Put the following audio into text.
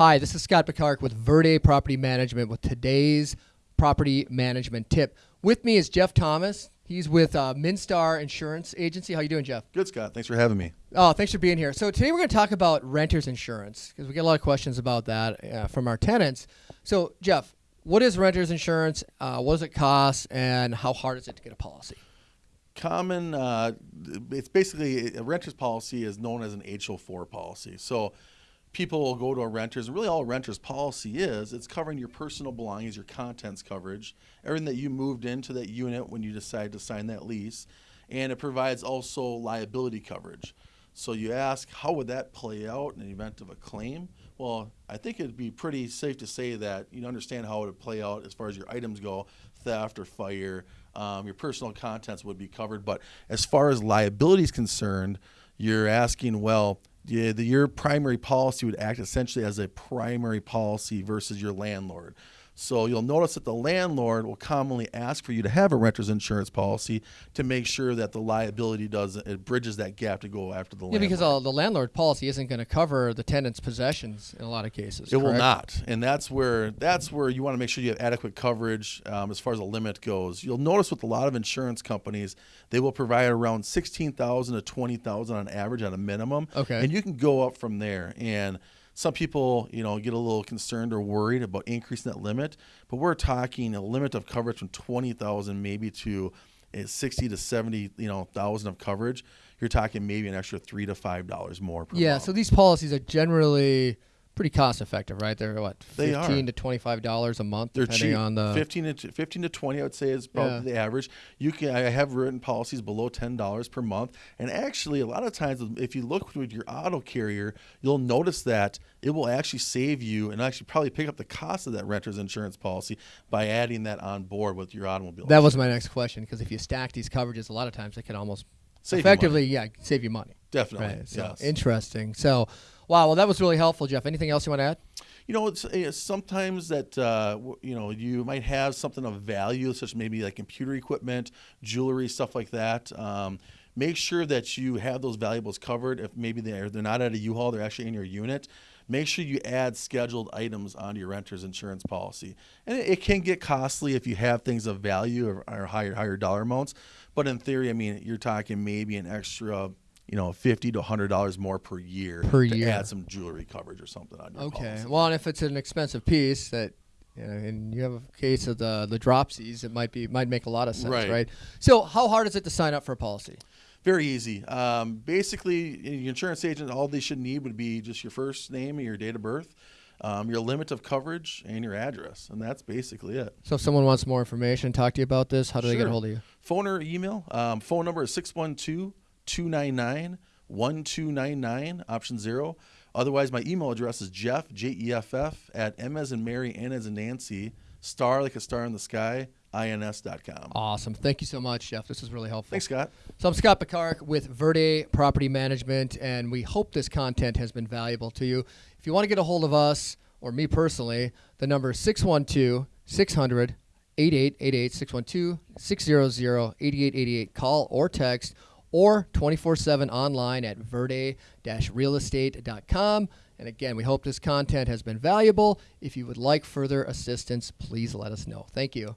Hi, this is Scott Picard with Verde Property Management with today's property management tip. With me is Jeff Thomas. He's with uh, Minstar Insurance Agency. How you doing, Jeff? Good, Scott. Thanks for having me. Oh, thanks for being here. So today we're going to talk about renters insurance because we get a lot of questions about that uh, from our tenants. So, Jeff, what is renters insurance? Uh, what does it cost, and how hard is it to get a policy? Common, uh, it's basically a renter's policy is known as an HO4 policy. So people will go to a renter's, and really all a renter's policy is, it's covering your personal belongings, your contents coverage, everything that you moved into that unit when you decide to sign that lease, and it provides also liability coverage. So you ask, how would that play out in the event of a claim? Well, I think it'd be pretty safe to say that you understand how it would play out as far as your items go, theft or fire, um, your personal contents would be covered. But as far as liability is concerned, you're asking, well, yeah, the, your primary policy would act essentially as a primary policy versus your landlord. So you'll notice that the landlord will commonly ask for you to have a renter's insurance policy to make sure that the liability does it bridges that gap to go after the Yeah, landlord. because uh, the landlord policy isn't going to cover the tenant's possessions in a lot of cases. It will not, and that's where that's where you want to make sure you have adequate coverage um, as far as the limit goes. You'll notice with a lot of insurance companies, they will provide around sixteen thousand to twenty thousand on average at a minimum. Okay. and you can go up from there. And some people, you know, get a little concerned or worried about increasing that limit, but we're talking a limit of coverage from twenty thousand maybe to uh, sixty to seventy, you know, thousand of coverage. You're talking maybe an extra three to five dollars more per Yeah, month. so these policies are generally pretty cost effective, right? They're what, They are. fifteen to twenty five dollars a month, They're depending cheap. on the. 15 to 15 to 20 I would say is probably Yeah. the average. You can I have written policies below $10 per month and actually a lot of times if you look with your auto carrier, you'll notice that it will actually save you and actually probably pick up the cost of that renter's insurance policy by adding that on board with your automobile. That was my next question because if you stack these coverages, a lot of times they can almost Save effectively, yeah, save you money. Definitely. Right. So yes. interesting. So, wow. Well, that was really helpful, Jeff. Anything else you want to add? You know, it's, it's sometimes that uh, you know you might have something of value, such maybe like computer equipment, jewelry, stuff like that. Um, make sure that you have those valuables covered. If maybe they're they're not at a U-Haul, they're actually in your unit. Make sure you add scheduled items onto your renter's insurance policy, and it, it can get costly if you have things of value or, or higher higher dollar amounts. But in theory, I mean, you're talking maybe an extra. You know, fifty to hundred dollars more per year Per to year. add some jewelry coverage or something on your Okay. policy. Well, and if it's an expensive piece that, you know, and you have a case of the the dropsies, it might be might make a lot of sense, Right. right? So, how hard is it to sign up for a policy? Very easy. Um, basically, your insurance agent, all they should need would be just your first name and your date of birth, um, your limit of coverage, and your address, and that's basically it. So, if someone wants more information, talk to you about this, how do they get a hold of you? Phone or email. Um, phone number is 612 299 1299, option zero. Otherwise, my email address is Jeff, J E F F, at M as in Mary, N as in Nancy, star like a star in the sky, ins.com. Awesome. Thank you so much, Jeff. This was really helpful. Thanks, Scott. So I'm Scott Picard with Verde Property Management, and we hope this content has been valuable to you. If you want to get a hold of us or me personally, the number is 612 600 8888 612 600 8888. Call or text or 24 7 online at verde realestate.com. And again, we hope this content has been valuable. If you would like further assistance, please let us know. Thank you.